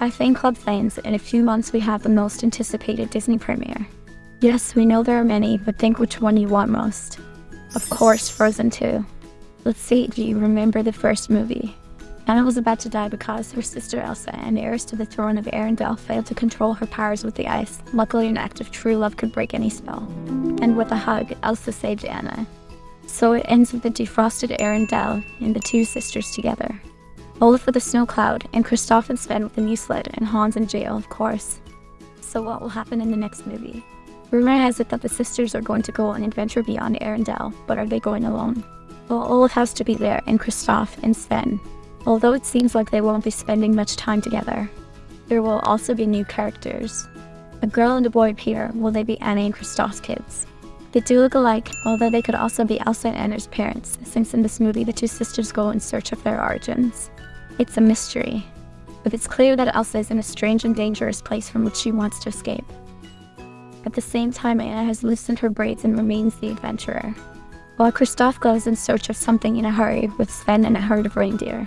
I think Club fans, in a few months we have the most anticipated Disney premiere. Yes, we know there are many, but think which one you want most. Of course, Frozen 2. Let's see, do you remember the first movie? Anna was about to die because her sister Elsa, an heiress to the throne of Arendelle, failed to control her powers with the ice. Luckily, an act of true love could break any spell. And with a hug, Elsa saved Anna. So it ends with the defrosted Arendelle and the two sisters together. Olaf with a snow cloud, and Kristoff and Sven with a new sled, and Hans in jail, of course. So what will happen in the next movie? Rumor has it that the sisters are going to go on an adventure beyond Arendelle, but are they going alone? Well, Olaf has to be there, and Kristoff and Sven. Although it seems like they won't be spending much time together. There will also be new characters. A girl and a boy appear, will they be Anna and Kristoff's kids? They do look alike, although they could also be Elsa and Anna's parents, since in this movie the two sisters go in search of their origins. It's a mystery, but it's clear that Elsa is in a strange and dangerous place from which she wants to escape. At the same time, Anna has loosened her braids and remains the adventurer, while Kristoff goes in search of something in a hurry with Sven and a herd of reindeer.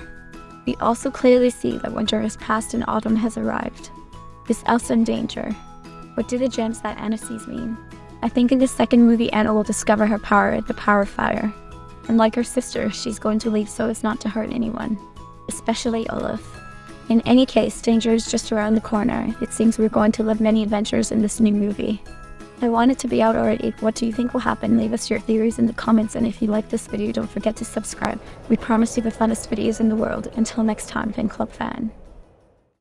We also clearly see that winter has passed and autumn has arrived. Is Elsa in danger? What do the gems that Anna sees mean? I think in the second movie Anna will discover her power, the power of fire. And like her sister, she's going to leave so as not to hurt anyone especially Olaf. In any case, danger is just around the corner. It seems we're going to live many adventures in this new movie. I want it to be out already. What do you think will happen? Leave us your theories in the comments and if you like this video, don't forget to subscribe. We promise you the funnest videos in the world. Until next time, Fan Club fan.